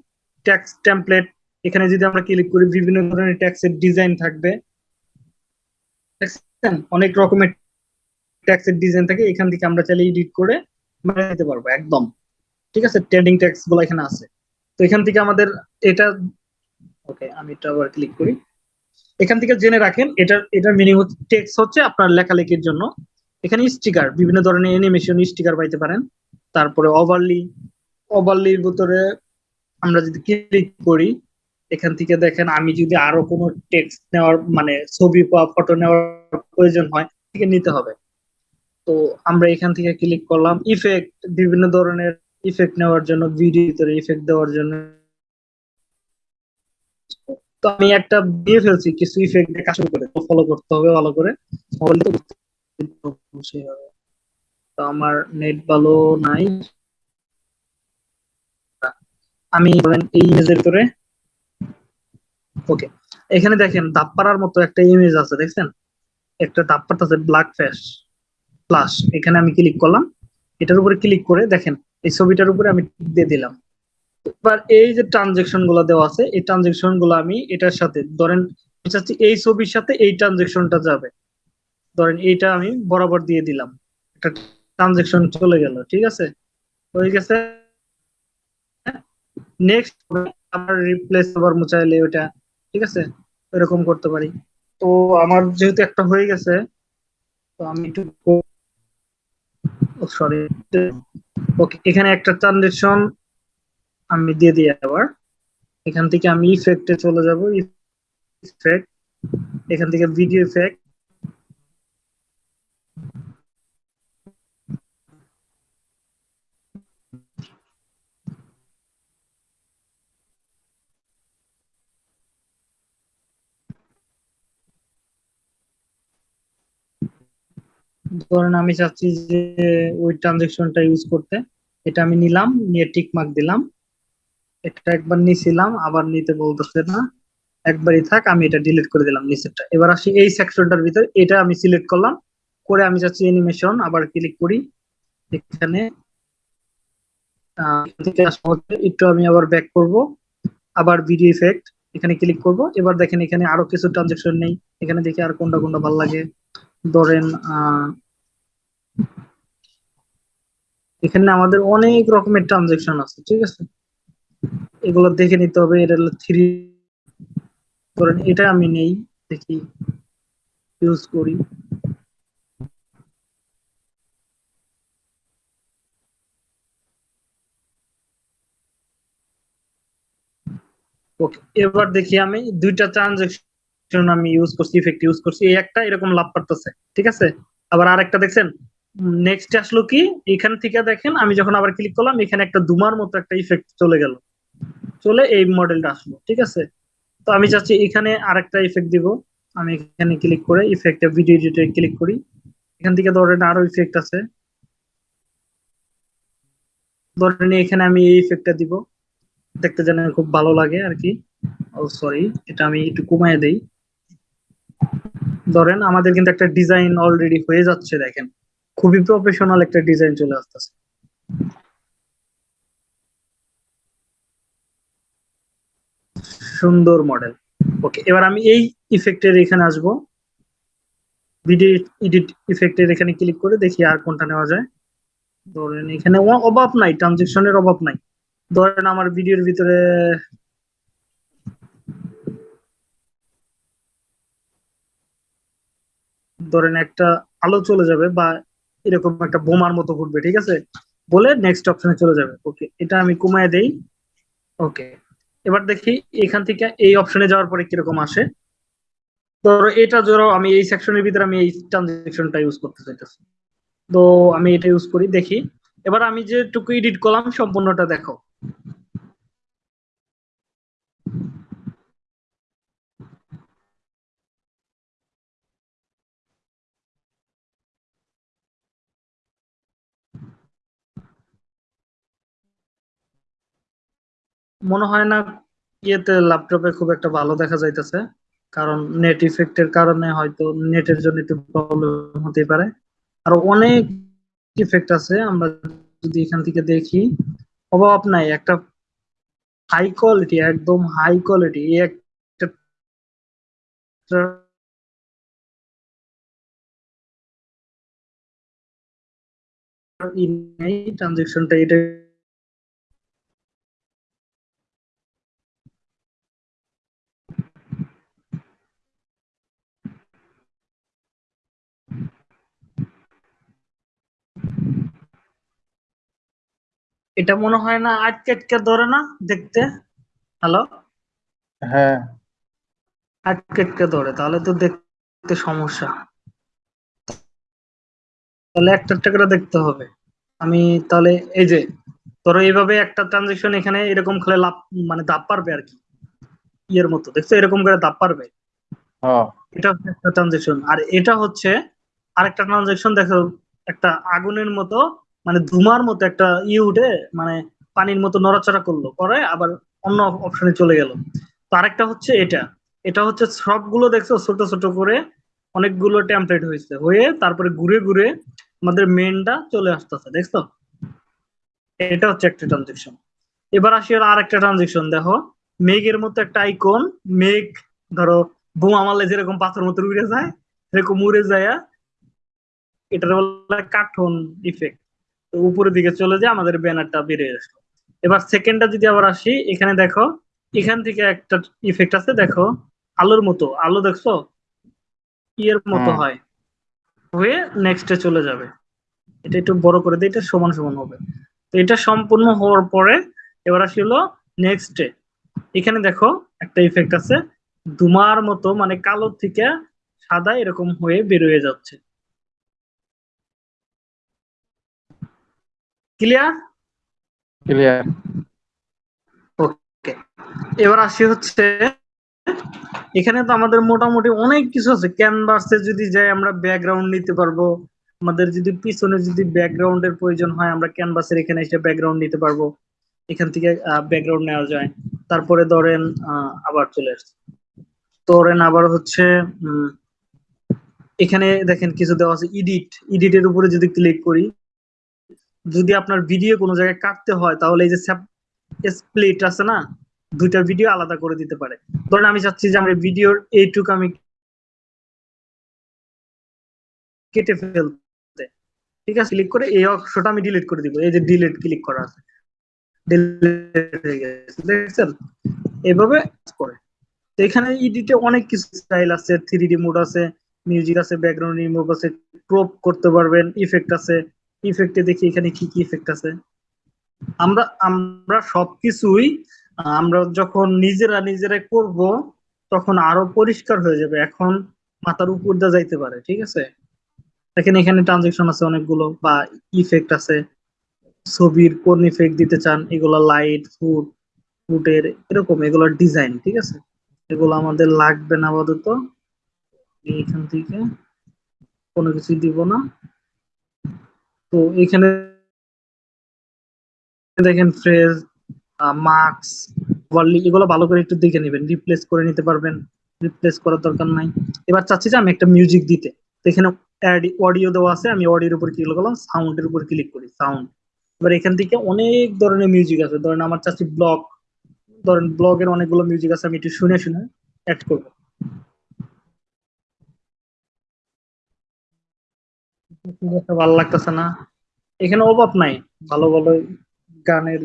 ট্যাক্স টেমপ্লেট এখানে যদি আমরা ক্লিক করি, বিভিন্ন ধরনের ট্যাক্স এর ডিজাইন থাকবে। অনেক রকমের ট্যাক্স এর ডিজাইন থাকে, এখান থেকে আমরা চাইলে এডিট করে বানিয়ে নিতে পারব, একদম। ঠিক আছে? ট্রেন্ডিং ট্যাক্সগুলো এখানে আছে। তো এখান থেকে আমাদের এটা ওকে আমি এটা আবার ক্লিক করি। এখান থেকে জেনে রাখেন এটা এটার মিনিং হচ্ছে টেক্সট হচ্ছে আপনার লেখালেখির জন্য। এখানে স্টিকার বিভিন্ন ধরনের অ্যানিমেশন স্টিকার পাইতে পারেন। তারপরে ওভারলি ওভারলির ভিতরে আমরা যদি ক্লিক করি, এখান থেকে দেখেন আমি যদি আরও কোনো টেক্সট নেওয়ার মানে ছবি বা ফটো নেওয়ার প্রয়োজন হয় থেকে নিতে হবে। তো আমরা এখান থেকে ক্লিক করলাম ইফেক্ট বিভিন্ন ধরনের ইফেক্ট নেওয়ার জন্য ভিডিও ভিতরে ইফেক্ট দেওয়ার জন্য। তো আমি একটা দিয়ে ফেলছি, কিছু ইফেক্ট কাজ করে ফলো করতে হবে ভালো করে। তো আমার নেট ভালো নাই। আমি ধরেন এই ইমেজের ভিতরে। ওকে এখানে দেখেন দাপ্পারার মতো একটা ইমেজ আছে, দেখছেন? একটা দাপ্পার আছে ব্ল্যাক ফ্যাশ প্লাস এখানে আমি ক্লিক করলাম। এটার উপরে ক্লিক করে দেখেন, এই ছবিটার উপরে আমি দিয়ে দিলাম। এবার এই যে ট্রানজেকশনগুলো দেওয়া আছে, এই ট্রানজেকশনগুলো আমি এটার সাথে, ধরেন এই ছবির সাথে এই ট্রানজেকশনটা যাবে। ধরেন এইটা আমি বরাবর দিয়ে দিলাম। একটা ট্রানজেকশন চলে গেল, ঠিক আছে? হয়ে গেছে। নেক্সট আবার রিপ্লেস আবার মুচাইলে ওটা ঠিক আছে? এরকম করতে পারি। তো আমার যেহেতু একটা হয়ে গেছে, তো আমি একটু সরি ওকে এখানে একটা ট্রানজেকশন আমি দিয়ে দিই আবার। এখান থেকে আমি ইফেক্টে চলে যাব ইফেক্ট এখান থেকে ভিডিও ইফেক্ট ধরেন আমি চাচ্ছি যে ওই ট্রানজেকশনটা ইউজ করতে, এটা আমি নিলাম, নিয়ে টিক মার্ক দিলাম, এটা একবার নিছিলাম, আবার নিতে বলতেছে না, একবারই থাক, আমি এটা ডিলিট করে দিলাম নিচেরটা। এবার আসি এই সেকশনটার ভিতর, এটা আমি সিলেক্ট করলাম, করে আমি চাচ্ছি অ্যানিমেশন আবার ক্লিক করি, এখানে একটু আমি আবার ব্যাক করব, আবার ভিডিও ইফেক্ট এখানে ক্লিক করব, এবার দেখেন এখানে আরও কিছু ট্রানজেকশন নেই, এখানে দেখি আর কোনটা কোনটা ভালো লাগে। ধরেন, আহ এখানে আমাদের অনেক রকমের ট্রানজেকশন আছে, ঠিক আছে? এগুলো দেখে নিতে হবে, এটা হলো থ্রি ধরেন এটা আমি নেই, দেখি ইউজ করি। এবার দেখি আমি দুইটা ট্রানজেকশন আমি ইউজ করছি ইফেক্ট ইউজ করছি, এই একটা এরকম লাভ পারতেছে ঠিক আছে? আবার আরেকটা দেখছেন নেক্সট আসলো কি? এখান থেকে দেখেন, আমি যখন আবার ক্লিক করলাম, এখানে একটা দুমার মতো একটা ইফেক্ট চলে গেল। চলে এই মডেলটা আসলো, ঠিক আছে? তো আমি চাচ্ছি এখানে আরেকটা ইফেক্ট দিব। আমি এখানে ক্লিক করে ইফেক্টে ভিডিও এডিটে ক্লিক করি। এখান থেকে ধরেন আরও ইফেক্ট আছে। ধরেন এখানে আমি এই ইফেক্টটা দিব। দেখতে যেন খুব ভালো লাগে আর কি। ও সরি এটা আমি একটু কমায় দেই। ধরেন আমাদের কিন্তু একটা ডিজাইন অলরেডি হয়ে যাচ্ছে, দেখেন। খুবই প্রফেশনাল একটা ডিজাইন চলে আসতেছে। সুন্দর মডেল ওকে এবার আমি এই ইফেক্টের এখানে আসব। ভিডিও এডিট ইফেক্টের এখানে ক্লিক করে দেখি আর কোনটা নেওয়া যায়। ধরেন এখানে অভাব নাই ট্রানজেকশনের অভাব নাই। ধরেন আমার ভিডিওর ভিতরে ধরেন একটা আলো চলে যাবে বা এরকম একটা বোমার মতো ঘুরবে, ঠিক আছে? বলে নেক্সট অপশনে চলে যাবে। ওকে এটা আমি কমায় দেই। ওকে এবার দেখি এখান থেকে এই অপশনে যাওয়ার পরে কীরকম আসে। ধরো এটা ধরো আমি এই সেকশনের ভিতরে আমি এই ট্রানজেকশনটা ইউজ করতে চাইতেছি। তো আমি এটা ইউজ করি, দেখি। এবার আমি যেটুকু এডিট করলাম, সম্পূর্ণটা দেখো। মনে হয় না ইয়েতে ল্যাপটপে খুব একটা ভালো দেখা যাইতেছে, কারণ নেট ইফেক্টের কারণে হয়তো নেটের জন্য একটু প্রবলেম হতে পারে। আর অনেক ইফেক্ট আছে, আমরা যদি এখান থেকে দেখি, অভাব নাই, একটা হাই কোয়ালিটি একদম হাই কোয়ালিটি একটা ট্রানজেকশনটা এটা এটা মনে হয় না আটকে আটকে ধরে না দেখতে? হ্যালো হ্যাঁ। আটকে আটকে ধরে তাহলে তো দেখতে সমস্যা। তাহলে একটা একটা করে দেখতে হবে। আমি তাহলে এই যে ধরো এইভাবে একটা ট্রানজেকশন এখানে এরকম খেলে লাভ মানে দাপ পারবে আর কি। ইয়ের মতো দেখছ? এরকম করে দাপ পারবে। হ্যাঁ। এটা হচ্ছে একটা ট্রানজেকশন আর এটা হচ্ছে আরেকটা ট্রানজেকশন দেখো একটা আগুনের মতো মানে ধুমার মতো একটা ই উঠে মানে পানির মতো নড়াচড়া করল। করে আবার অন্য অপশনে চলে গেল। তো আরেকটা হচ্ছে এটা। এটা হচ্ছে সবগুলো দেখছ ছোট ছোট করে অনেকগুলো টেমপ্লেট হয়েছে। হয়ে তারপরে ঘুরে ঘুরে আমাদের মেনটা চলে আসতেছে, দেখছ? এটা হচ্ছে একটা ট্রানজেকশন এবার আসি আর আরেকটা ট্রানজেকশন দেখো। মেঘের মতো একটা আইকন মেঘ, ধরো, বোমা মারলে যেরকম পাথর মতো উড়ে যায়, সেরকম উড়ে যায়, এটার বলে কার্টুন ইফেক্ট উপরের দিকে চলে যায় আমাদের ব্যানারটা বেরিয়ে আসলো। এবার সেকেন্ডটা যদি আবার আসি এখানে দেখো এখান থেকে একটা ইফেক্ট আছে দেখো আলোর মতো আলো দেখছ? ইয়ের মতো হয় হয়ে নেক্সটে চলে যাবে। এটা একটু বড় করে দিই এটা সমান সমান হবে। তো এটা সম্পূর্ণ হওয়ার পরে এবার আসি হলো নেক্সটে এখানে দেখো একটা ইফেক্ট আছে ধুমার মতো মানে কালো থেকে সাদা এরকম হয়ে বের হয়ে যাচ্ছে। ক্লিয়ার? ক্লিয়ার। ওকে এবার আসি হচ্ছে এখানে তো আমাদের মোটামুটি অনেক কিছু আছে। ক্যানভাসে যদি যাই আমরা ব্যাকগ্রাউন্ড নিতে পারব। আমাদের যদি পিছনে যদি ব্যাকগ্রাউন্ডের প্রয়োজন হয় আমরা ক্যানভাসের এখানে এসে ব্যাকগ্রাউন্ড নিতে পারব। এখান থেকে ব্যাকগ্রাউন্ড নেওয়া যায়। তারপরে ধরেন আহ, আবার চলে আসছে। ধরেন আবার হচ্ছে এখানে দেখেন কিছু দেওয়া আছে ইডিট ইডিটের উপরে যদি ক্লিক করি যদি আপনার ভিডিও কোনো জায়গায় কাটতে হয়, তাহলে এই যে স্প্লিট আছে না, দুইটা ভিডিও আলাদা করে দিতে পারে। ধরেন আমি চাচ্ছি যে আমার ভিডিওর এইটুকু আমি কেটে ফেলতে। ঠিক আছে? ক্লিক করে এই অংশটা আমি ডিলিট করে দিব। এই যে ডিলিট ক্লিক করা আছে। দেখছেন? এভাবে করে। তো এখানে এডিটে অনেক কিছু স্টাইল আছে। থ্রি ডি মোড আছে মিউজিক আছে ব্যাকগ্রাউন্ড রিমুভ আছে ক্রপ করতে পারবেন ইফেক্ট আছে। ইফেক্টে দেখি এখানে কি কি ইফেক্ট আছে। আমরা আমরা সবকিছুই, আমরা যখন নিজেরা নিজেরা করব, তখন আরও পরিষ্কার হয়ে যাবে। এখন মাথার উপর দিয়ে যাইতে পারে, ঠিক আছে? দেখেন এখানে ট্রানজেকশন আছে অনেকগুলো, বা ইফেক্ট আছে। ছবির কোন ইফেক্ট দিতে চান, এগুলো লাইট ফুড ফুটের এরকম, এগুলোর ডিজাইন ঠিক আছে? এগুলো আমাদের লাগবে না আপাতত। এখান থেকে কোনো কিছু দিব না। তো এখানে দেখেন ফ্রেজ মার্কস ওয়ার্লি এগুলো ভালো করে একটু দেখে নেবেন। রিপ্লেস করে নিতে পারবেন। রিপ্লেস করার দরকার নাই। এবার চাচ্ছি যে আমি একটা মিউজিক দিতে। তো এখানে অডিও দেওয়া আছে। আমি অডিওর উপর ক্লিক করলাম, সাউন্ডের উপর ক্লিক করি, সাউন্ড। এবার এখান থেকে অনেক ধরনের মিউজিক আছে। ধরেন আমার চাচ্ছি ব্লগ। ধরেন ব্লগের অনেকগুলো মিউজিক আছে, আমি একটু শুনে শুনে অ্যাড করব। ভালো লাগতেছে না। এখানে অভাব নাই, ভালো ভালো গানের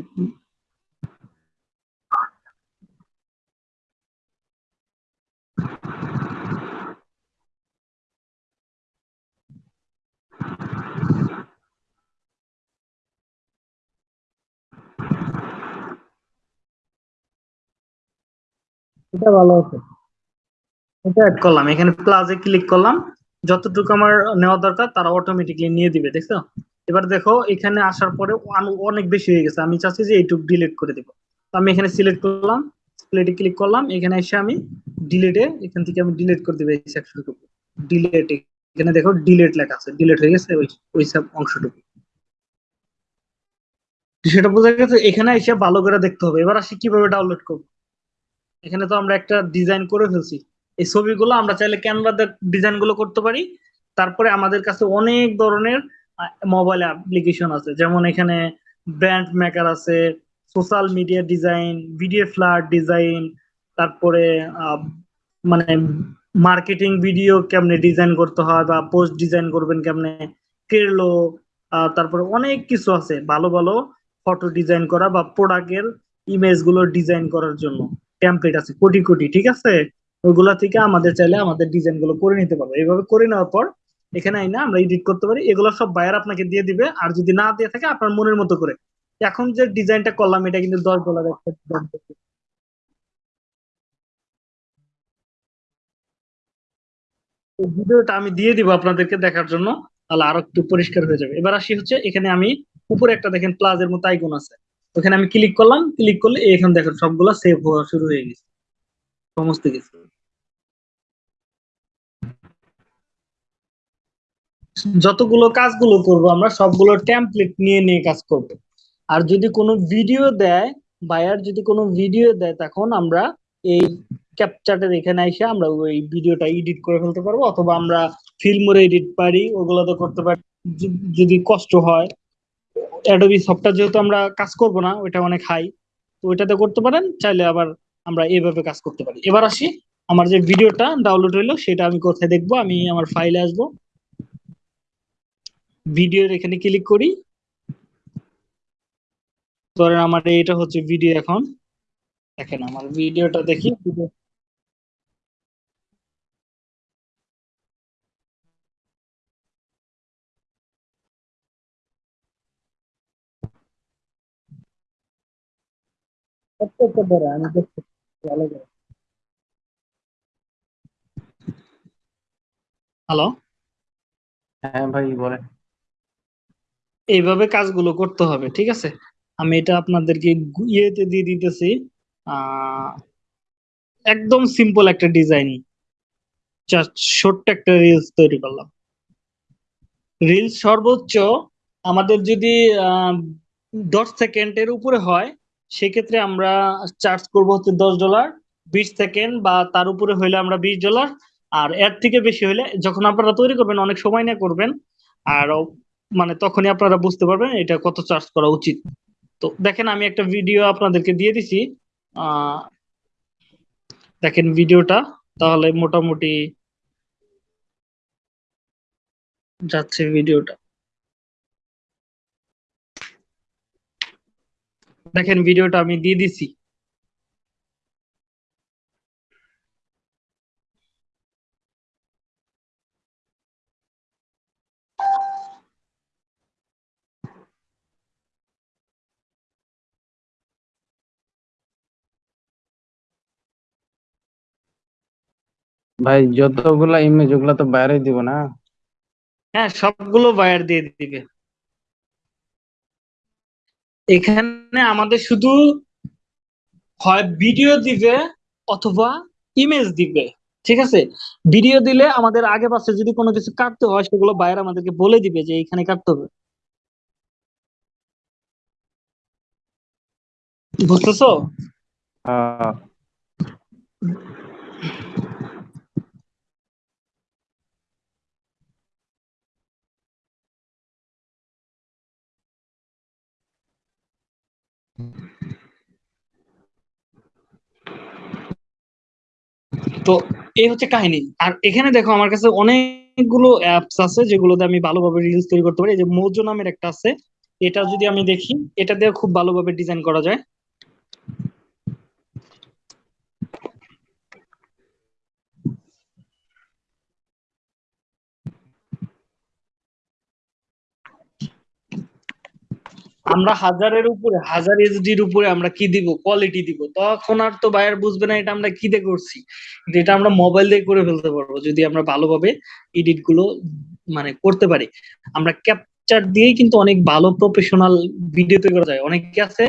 এটা ভালো আছে। এটা অ্যাড করলাম, এখানে প্লাসে ক্লিক করলাম। যতটুকু আমার নেওয়া দরকার, তারা অটোমেটিকলি নিয়ে দিবে, দেখছ? এবার দেখো, এখানে আসার পরে অনেক বেশি হয়ে গেছে। আমি চাচ্ছি যে এইটুকু ডিলিট করে দিব। আমি এখানে সিলেক্ট করলাম। সিলেক্টে ক্লিক করলাম। এখানে এসে আমি ডিলিটে এখান থেকে আমি ডিলিট করে দিব এই সেকশনটুকু ডিলিট এখানে দেখো ডিলিট লেখা আছে। ডিলিট হয়ে গেছে ওই ওই সব অংশটুকু। সেটা বোঝা গেছে, এখানে এসে ভালো করে দেখতে হবে। এবার আসি কীভাবে ডাউনলোড করব। এখানে তো আমরা একটা ডিজাইন করে ফেলছি। এই ছবিগুলো আমরা চাইলে ক্যানভাতে ডিজাইনগুলো করতে পারি। তারপরে আমাদের কাছে অনেক ধরনের মোবাইল অ্যাপ্লিকেশন আছে। যেমন এখানে ব্র্যান্ড মেকার আছে social media design video flyer design তারপরে মানে মার্কেটিং ভিডিও কেমনে ডিজাইন করতে হয় বা পোস্ট ডিজাইন করবেন কেমনে কেরলো তারপরে অনেক কিছু আছে। ভালো ভালো ফটো ডিজাইন করা বা প্রোডাক্টের ইমেজগুলো ডিজাইন করার জন্য। টেমপ্লেট আছে, কোটি কোটি, ঠিক আছে? ওইগুলা থেকে আমাদের চাইলে আমাদের ডিজাইনগুলো করে নিতে পারব। এইভাবে করে নেওয়ার পর এখানে আইনা আমরা এডিট করতে পারি। এগুলো সব বায়ার আপনাকে দিয়ে দিবে। আর যদি না দিয়ে থাকে, আপনার মনের মতো করে। এখন যে ডিজাইনটা করলাম, এটা কিন্তু দশ ডলার ভিডিওটা আমি দিয়ে দিব আপনাদেরকে দেখার জন্য, তাহলে আরও একটু পরিষ্কার হয়ে যাবে। এবার আসি হচ্ছে, এখানে আমি উপরে একটা দেখেন প্লাজের মতো আইকন আছে। ওখানে আমি ক্লিক করলাম ক্লিক করলে এখানে দেখেন সবগুলা সেভ হওয়া শুরু হয়ে গেছে। সমস্ত কিছু। যতগুলো কাজগুলো করব, আমরা সবগুলো টেমপ্লেট নিয়ে নিয়ে কাজ করব। আর যদি কোনো ভিডিও দেয় বায়ার যদি কোনো ভিডিও দেয়, তখন আমরা এই ক্যাপচারের এখানে এসে আমরা ওই ভিডিওটা এডিট করে ফেলতে পারব, অথবা আমরা ফিল্মরে এডিট পারি, ওগুলো তো করতে পারি। যদি কষ্ট হয় অ্যাডোবি সফটওয়্যার যেহেতু আমরা কাজ করব না, ওইটা অনেক হাই তো ওইটাতে করতে পারেন, চাইলে আবার আমরা এইভাবে কাজ করতে পারি। এবার আসি, আমার যে ভিডিওটা ডাউনলোড হইল সেটা আমি কোথায় দেখব? আমি আমার ফাইলে আসব। ভিডিওর এখানে ক্লিক করি। ধরেন আমার এটা হচ্ছে ভিডিও এখন। দেখেন, আমার ভিডিওটা দেখি। একটু ধরে আমি দেখছি ভালো করে হ্যালো হ্যাঁ ভাই বলেন। এইভাবে কাজগুলো করতে হবে ঠিক আছে? আমি এটা আপনাদেরকে ইয়েতে দিয়ে দিতেছি আহ একদম সিম্পল একটা ডিজাইন জাস্ট ছোট্ট একটা রিলস তৈরি করলাম। রিলস সর্বোচ্চ আমাদের যদি আহ, দশ সেকেন্ডের উপরে হয় সেক্ষেত্রে আমরা চার্জ করব হচ্ছে দশ ডলার বিশ সেকেন্ড বা তার উপরে হইলে আমরা বিশ ডলার আর এর থেকে বেশি হলে যখন আপনারা তৈরি করবেন অনেক সময় নিয়ে করবেন, আর মানে তখনই আপনারা বুঝতে পারবেন এটা কত চার্জ করা উচিত। তো দেখেন আমি একটা ভিডিও আপনাদেরকে দিয়ে দিছি দেখেন ভিডিওটা তাহলে মোটামুটি যাচ্ছে ভিডিওটা দেখেন ভিডিওটা আমি দিয়ে দিছি। ভাই যতগুলা ইমেজ ওগুলা তো বাইরে দিব না? হ্যাঁ সবগুলো বাইরে দিয়ে দিবে। এখানে আমাদের শুধু হয় ভিডিও দিবে অথবা ইমেজ দিবে, ঠিক আছে? ভিডিও দিলে আমাদের আগে পাশে যদি কোনো কিছু কাটতে হয়, সেগুলো বাইরে আমাদেরকে বলে দিবে যে এখানে কাটতে হবে। বুঝতেছো? তো এই হচ্ছে কাহিনী। আর এখানে দেখো আমার কাছে অনেকগুলো অ্যাপস আছে যেগুলোতে আমি ভালোভাবে রিলস তৈরি করতে পারি। এই যে মোজো নামের একটা আছে, এটা যদি আমি দেখি, এটা দিয়ে খুব ভালোভাবে ডিজাইন করা যায়। আমরা হাজারের উপরে, হাজার এইচডির উপরে আমরা কি দিব? কোয়ালিটি দিব। তখন আর তো বায়ার বুঝবে না এটা আমরা কি দিয়ে করছি এটা আমরা মোবাইল দিয়ে করে ফেলতে পারব, যদি আমরা ভালোভাবে এডিটগুলো মানে করতে পারি। আমরা ক্যাপচার দিয়েই কিন্তু অনেক ভালো প্রফেশনাল ভিডিও তৈরি করা যায়। অনেকে আছে,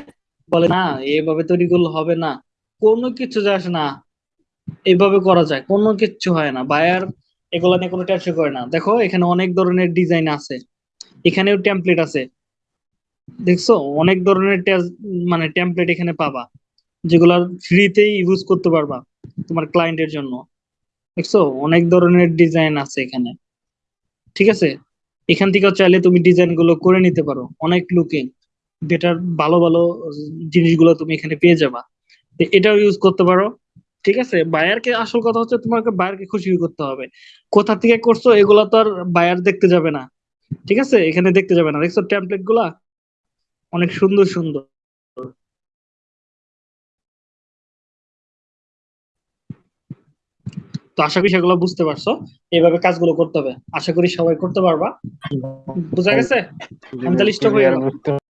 বলে, না, এভাবে তৈরি করলে হবে না। কোনো কিছু যায় না, এভাবে করা যায়। কোনো কিচ্ছু হয় না। বায়ার এগুলো নিয়ে কোনো টেনশন করে না। দেখো, এখানে অনেক ধরনের ডিজাইন আছে। এখানেও টেমপ্লেট আছে। দেখছ? অনেক ধরনের মানে টেমপ্লেট এখানে পাবা যেগুলো ফ্রিতেই ইউজ করতে পারবা তোমার ক্লায়েন্টের জন্য। দেখছ? অনেক ধরনের ডিজাইন আছে এখানে। ঠিক আছে? এখান থেকে চাইলে তুমি ডিজাইনগুলো করে নিতে পারো, অনেক লুকিং বেটার ভালো ভালো জিনিসগুলো তুমি এখানে পেয়ে যাবা। এটাও ইউজ করতে পারো। ঠিক আছে? বায়ারকে আসল কথা হচ্ছে তোমাকে বায়ারকে খুশি করতে হবে। কোথা থেকে করছ? এগুলো তো আর বায়ার দেখতে যাবে না। ঠিক আছে? এখানে দেখতে যাবে না। দেখছ টেমপ্লেটগুলা? অনেক সুন্দর সুন্দর। তো আশা করি সেগুলো বুঝতে পারছ। এইভাবে কাজগুলো করতে হবে। আশা করি সবাই করতে পারবা। বুঝা গেছে? আমি তাহলে stop হয়ে গেলাম। বুঝতে